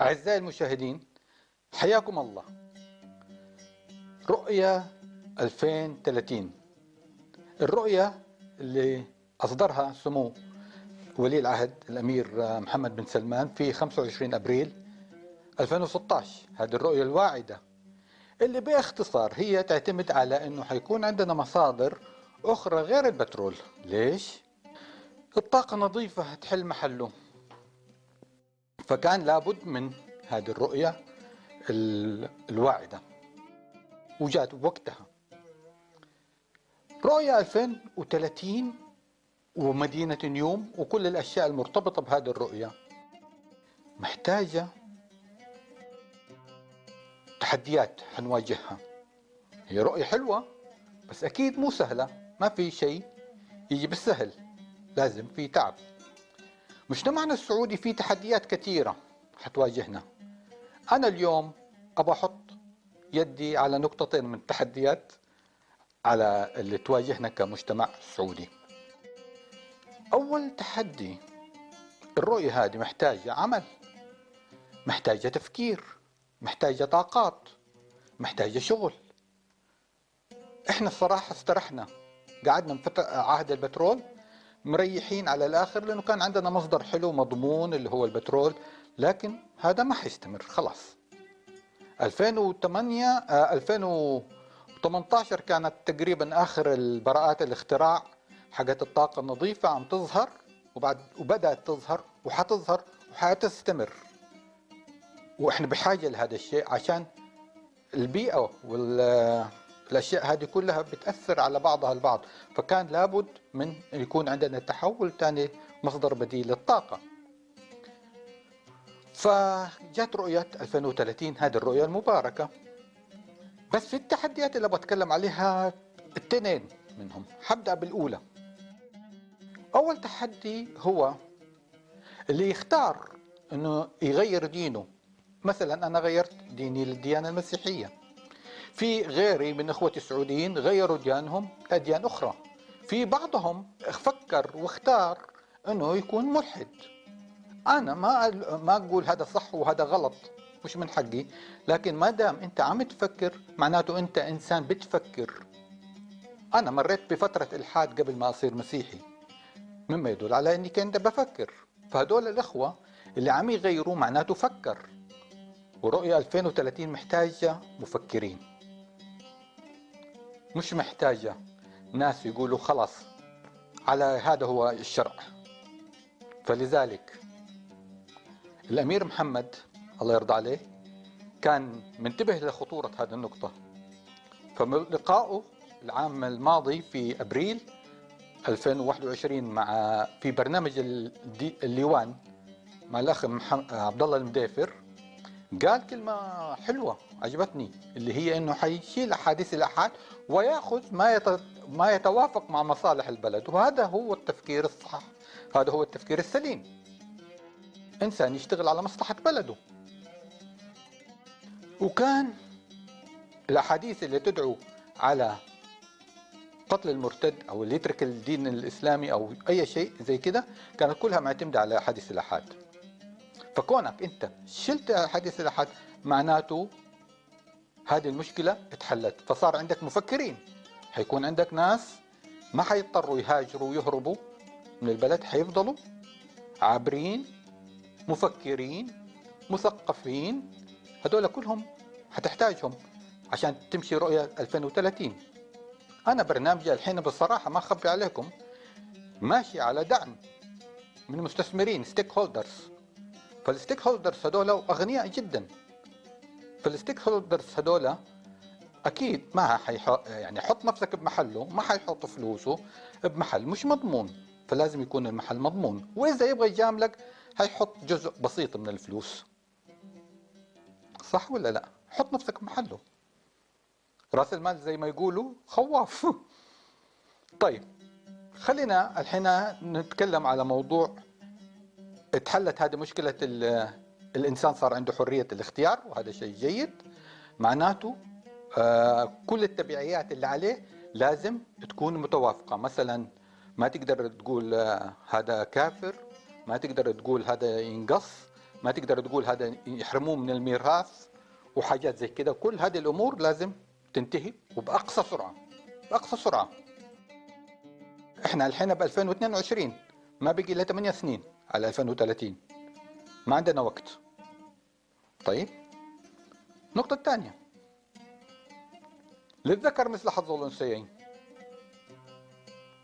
أعزائي المشاهدين حياكم الله. رؤية 2030 الرؤية اللي أصدرها سمو ولي العهد الأمير محمد بن سلمان في 25 أبريل 2016 هذه الرؤية الواعدة اللي باختصار هي تعتمد على أنه حيكون عندنا مصادر أخرى غير البترول. ليش؟ الطاقة النظيفة تحل محله. فكان لابد من هذه الرؤية الواعدة. وجات بوقتها رؤية 2030 ومدينة نيوم وكل الأشياء المرتبطة بهذه الرؤية. محتاجة تحديات حنواجهها هي رؤية حلوة بس أكيد مو سهلة. ما في شيء يجي بالسهل. لازم في تعب. مجتمعنا السعودي فيه تحديات كثيرة؟ حتواجهنا. أنا اليوم أبى أحط يدي على نقطتين من التحديات على اللي تواجهنا كمجتمع سعودي. أول تحدي الرؤية هذه محتاجة عمل محتاجة تفكير محتاجة طاقات محتاجة شغل. إحنا الصراحة استرحنا قعدنا عهد البترول مريحين على الآخر لأنه كان عندنا مصدر حلو مضمون اللي هو البترول لكن هذا ما حيستمر خلاص. 2008 2018 كانت تقريبا آخر البراءات الاختراع حقت الطاقة النظيفة عم تظهر وبعد وبدأت تظهر وحتظهر وحتستمر. وإحنا بحاجة لهذا الشيء عشان البيئة والأشياء هذه كلها بتأثر على بعضها البعض فكان لابد من يكون عندنا تحول ثاني مصدر بديل للطاقة. فجت رؤية 2030 هذه الرؤية المباركة. بس في التحديات اللي بتكلم عليها اثنين منهم حبدأ بالأولى. أول تحدي هو اللي يختار أنه يغير دينه. مثلا أنا غيرت ديني للديانة المسيحية. في غيري من إخوتي السعوديين غيروا ديانهم لأديان أخرى. في بعضهم فكر واختار أنه يكون ملحد. أنا ما ما أقول هذا صح وهذا غلط مش من حقي لكن ما دام أنت عم تفكر معناته أنت إنسان بتفكر. أنا مريت بفترة إلحاد قبل ما أصير مسيحي. مما يدل على أني كنت بفكر. فهدول الإخوة اللي عم يغيروا معناته فكر. ورؤية 2030 محتاجة مفكرين. مش محتاجة. ناس يقولوا خلاص على هذا هو الشرع. فلذلك الأمير محمد الله يرضى عليه كان منتبه لخطورة هذه النقطة. فلقائه العام الماضي في أبريل 2021 مع في برنامج الليوان مع الأخ عبد الله المدافر قال كلمة حلوة عجبتني اللي هي إنه حيشيل أحاديث الأحاد ويأخذ ما ما يتوافق مع مصالح البلد وهذا هو التفكير الصح هذا هو التفكير السليم. إنسان يشتغل على مصلحة بلده. وكان الأحاديث اللي تدعو على قتل المرتد أو اللي يترك الدين الإسلامي أو أي شيء زي كده كانت كلها معتمدة على أحاديث الأحاد. فكونك انت شلت احاديث الاحاد معناته هذه المشكلة اتحلت. فصار عندك مفكرين. حيكون عندك ناس ما حيضطروا يهاجروا ويهربوا من البلد حيفضلوا عابرين مفكرين مثقفين. هذول كلهم حتحتاجهم عشان تمشي رؤية 2030 أنا برنامجي الحين بصراحة ما أخبي عليكم. ماشي على دعم من مستثمرين stakeholders ف ال stakeholders هذول أغنياء جدا. ف ال stakeholders هذول أكيد ما حيحط يعني حط نفسك بمحله ما حيحط فلوسه بمحل مش مضمون. فلازم يكون المحل مضمون. وإذا يبغى يجاملك حيحط جزء بسيط من الفلوس. صح ولا لا؟ حط نفسك بمحله. رأس المال زي ما يقولوا خواف. طيب خلينا الحين نتكلم على موضوع اتحلت هذه مشكلة الإنسان صار عنده حرية الاختيار وهذا شيء جيد. معناته آه كل التبعيات اللي عليه لازم تكون متوافقة. مثلا ما تقدر تقول آه هذا كافر ما تقدر تقول هذا ينقص ما تقدر تقول هذا يحرموه من الميراث وحاجات زي كده كل هذه الأمور لازم تنتهي وبأقصى سرعة بأقصى سرعة. إحنا الحين ب 2022 ما بقي إلا 8 سنين على 2030 ما عندنا وقت. طيب النقطة الثانية للذكر مثل حظ الأنثيين.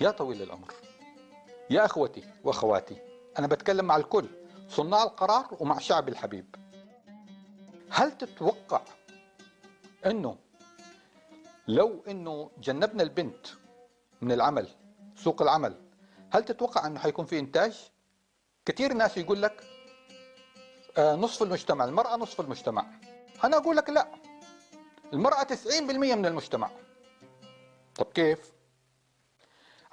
يا طويل العمر يا أخوتي وأخواتي أنا بتكلم مع الكل صناع القرار ومع شعب الحبيب. هل تتوقع أنه لو أنه جنبنا البنت من العمل سوق العمل هل تتوقع أنه حيكون في إنتاج؟ كثير ناس يقول لك آه، نصف المجتمع المرأة نصف المجتمع أنا أقول لك لا المرأة 90% من المجتمع طب كيف؟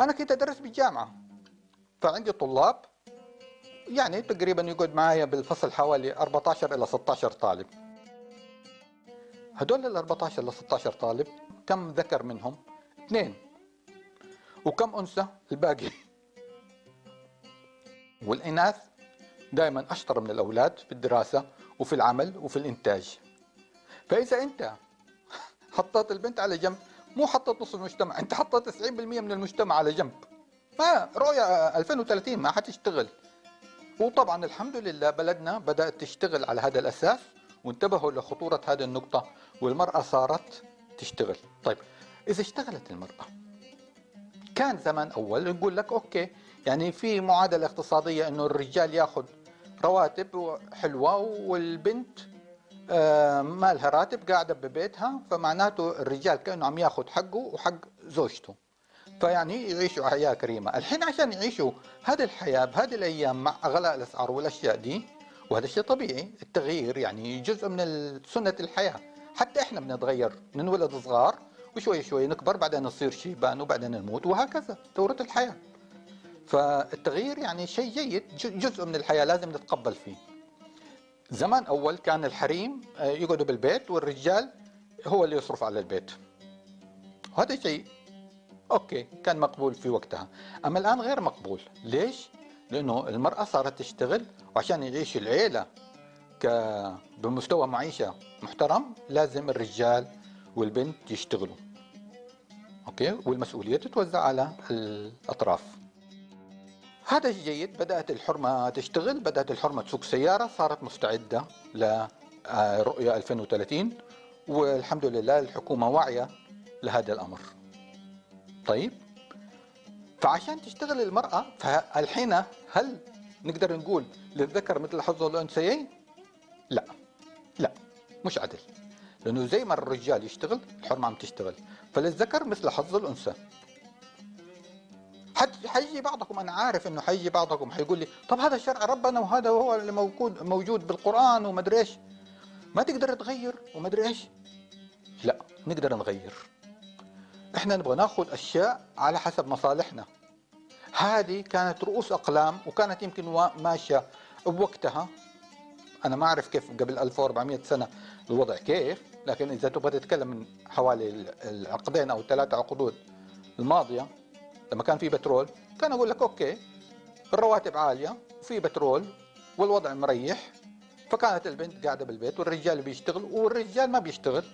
أنا كنت أدرس بالجامعة فعندي طلاب يعني تقريبا يقعد معايا بالفصل حوالي 14 إلى 16 طالب هدول ال 14 ل 16 طالب كم ذكر منهم؟ اثنين وكم أنثى؟ الباقي والإناث دائما أشطر من الأولاد في الدراسة وفي العمل وفي الإنتاج. فإذا أنت حطيت البنت على جنب مو حطيت نصف المجتمع أنت حطيت 90% من المجتمع على جنب. ما رؤية 2030 ما حتشتغل. وطبعا الحمد لله بلدنا بدأت تشتغل على هذا الأساس وانتبهوا لخطورة هذه النقطة والمرأة صارت تشتغل. طيب إذا اشتغلت المرأة كان زمان أول يقول لك أوكي يعني في معادلة اقتصادية أنه الرجال ياخذ رواتب حلوة والبنت آه، ما لها راتب قاعدة ببيتها فمعناته الرجال كأنه عم ياخذ حقه وحق زوجته. فيعني يعيشوا حياة كريمة. الحين عشان يعيشوا هذه الحياة بهذه الأيام مع غلاء الأسعار والأشياء دي وهذا شيء طبيعي. التغيير يعني جزء من سنة الحياة. حتى إحنا بنتغير ننولد صغار وشوي شوي نكبر بعدين نصير شيبان وبعدين نموت وهكذا. دورة الحياة. فالتغيير يعني شيء جيد جزء من الحياة لازم نتقبل فيه. زمان أول كان الحريم آه، يقعدوا بالبيت والرجال هو اللي يصرف على البيت. وهذا شيء أوكي كان مقبول في وقتها. أما الآن غير مقبول. ليش؟ لأنه المرأة صارت تشتغل وعشان يعيش العيلة. ك... بمستوى معيشة محترم لازم الرجال والبنت يشتغلوا. أوكي؟ والمسؤولية تتوزع على الأطراف. هذا جيد بدأت الحرمة تشتغل بدأت الحرمة تسوق سيارة صارت مستعدة لرؤية 2030 والحمد لله الحكومة واعية لهذا الأمر. طيب فعشان تشتغل المرأة فالحين هل نقدر نقول للذكر مثل حظ الأنثيين لا لا مش عدل لأنه زي ما الرجال يشتغل الحرمة عم تشتغل. فللذكر مثل حظ الأنثى. حيجي بعضكم أنا عارف إنه حيجي بعضكم حيقول لي طب هذا شرع ربنا وهذا هو اللي موجود موجود بالقرآن وما إيش. ما تقدر تغير وما إيش؟ لا نقدر نغير. إحنا نبغى نأخذ أشياء على حسب مصالحنا. هذه كانت رؤوس أقلام وكانت يمكن ماشية بوقتها. أنا ما أعرف كيف قبل 1400 سنة الوضع كيف لكن إذا تبغى تتكلم من حوالي العقدين أو ثلاثة عقود الماضية لما كان في بترول كان أقول لك أوكي الرواتب عالية وفي بترول والوضع مريح فكانت البنت قاعدة بالبيت والرجال بيشتغل والرجال ما بيشتغل.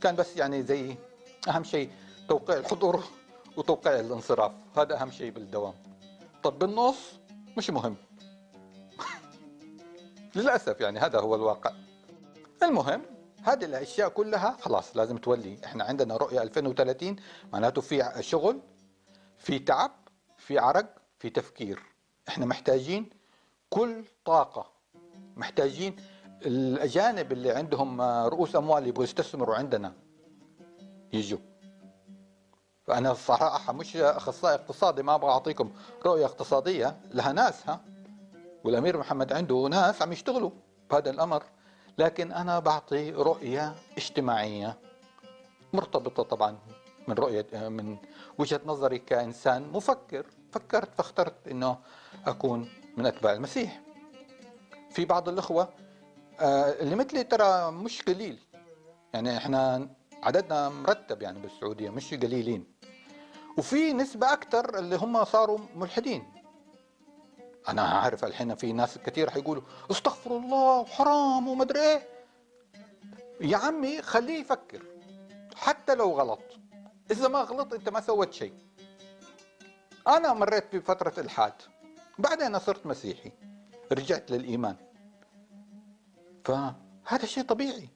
كان بس يعني زي أهم شيء توقيع الحضور وتوقيع الانصراف هذا أهم شيء بالدوام. طب بالنص مش مهم. للأسف يعني هذا هو الواقع. المهم هذه الأشياء كلها خلاص لازم تولي. إحنا عندنا رؤية 2030 معناته في شغل. في تعب في عرق في تفكير. إحنا محتاجين كل طاقة. محتاجين الأجانب اللي عندهم رؤوس أموال يبغوا يستثمروا عندنا. يجوا. فأنا الصراحة مش أخصائي اقتصادي ما أبغى أعطيكم رؤية اقتصادية. لها ناسها والأمير محمد عنده ناس عم يشتغلوا بهذا الأمر. لكن أنا بعطي رؤية اجتماعية مرتبطة طبعا من رؤية من وجهة نظري كإنسان مفكر فكرت فاخترت أنه أكون من أتباع المسيح. في بعض الأخوة آه، اللي مثلي ترى مش قليل. يعني إحنا عددنا مرتب يعني بالسعودية مش قليلين. وفي نسبة أكثر اللي هم صاروا ملحدين. أنا عارف الحين في ناس كثير حيقولوا استغفر الله وحرام ومدري إيه. يا عمي خليه يفكر. حتى لو غلط. إذا ما غلط أنت ما سويت شيء. أنا مريت بفترة الحاد. بعدين صرت مسيحي. رجعت للإيمان. فهذا شيء طبيعي.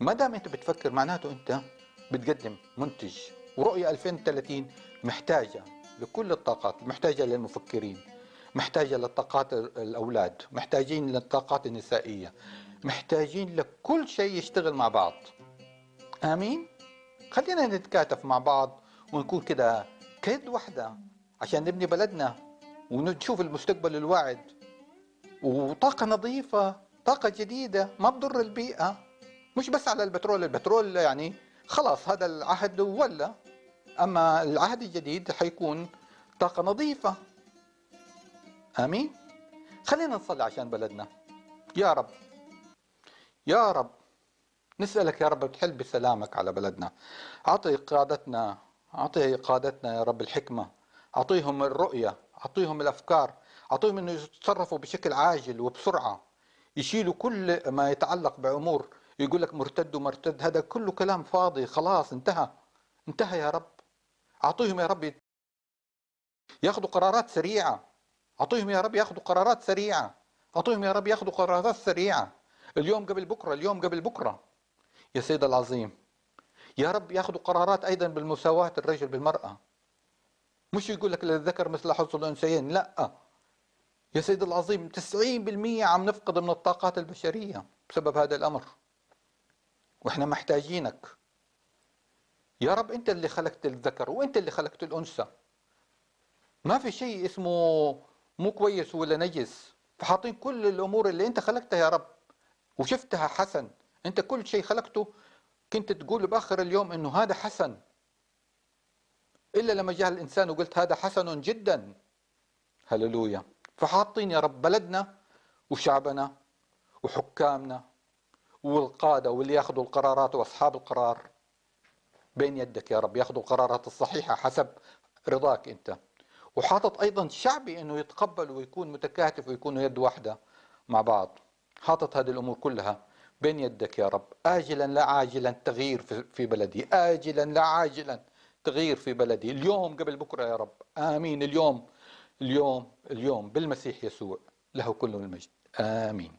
ما دام أنت بتفكر معناته أنت بتقدم منتج. ورؤية 2030 محتاجة لكل الطاقات محتاجة للمفكرين محتاجة للطاقات الأولاد محتاجين للطاقات النسائية محتاجين لكل شيء يشتغل مع بعض. آمين؟ خلينا نتكاتف مع بعض ونكون كده كيد واحدة عشان نبني بلدنا ونشوف المستقبل الواعد. وطاقة نظيفة طاقة جديدة ما تضر البيئة. مش بس على البترول البترول يعني خلاص هذا العهد ولا. أما العهد الجديد حيكون طاقة نظيفة. آمين؟ خلينا نصلي عشان بلدنا. يا رب. يا رب. نسألك يا رب تحل بسلامك على بلدنا. أعطي قادتنا أعطي قادتنا يا رب الحكمة. أعطيهم الرؤية أعطيهم الأفكار أعطيهم أنه يتصرفوا بشكل عاجل وبسرعة. يشيلوا كل ما يتعلق بأمور. يقول لك مرتد ومرتد هذا كله كلام فاضي خلاص انتهى. انتهى يا رب. أعطيهم يا رب ياخذوا قرارات سريعة. أعطيهم يا رب ياخذوا قرارات سريعة. أعطيهم يا رب ياخذوا قرارات سريعة. اليوم قبل بكرة اليوم قبل بكرة. يا سيد العظيم. يا رب ياخذوا قرارات أيضا بالمساواة الرجل بالمرأة. مش يقول لك للذكر مثل حظ الأنثيين لا. يا سيد العظيم 90% عم نفقد من الطاقات البشرية بسبب هذا الأمر. وإحنا محتاجينك. يا رب أنت اللي خلقت الذكر وأنت اللي خلقت الأنثى. ما في شيء اسمه مو كويس ولا نجس. فحاطين كل الأمور اللي أنت خلقتها يا رب. وشفتها حسن. أنت كل شيء خلقته كنت تقول بآخر اليوم أنه هذا حسن. إلا لما جاء الإنسان وقلت هذا حسن جدا. هللويا. فحاطين يا رب بلدنا وشعبنا وحكامنا والقادة واللي ياخذوا القرارات وأصحاب القرار بين يدك يا رب. ياخذوا القرارات الصحيحة حسب رضاك أنت. وحاطط أيضا شعبي أنه يتقبل ويكون متكاتف ويكونوا يد واحدة مع بعض. حاطط هذه الأمور كلها. بين يدك يا رب. آجلا لا عاجلا تغيير في بلدي. آجلا لا عاجلا تغيير في بلدي. اليوم قبل بكرة يا رب. آمين. اليوم اليوم اليوم بالمسيح يسوع له كل المجد. آمين.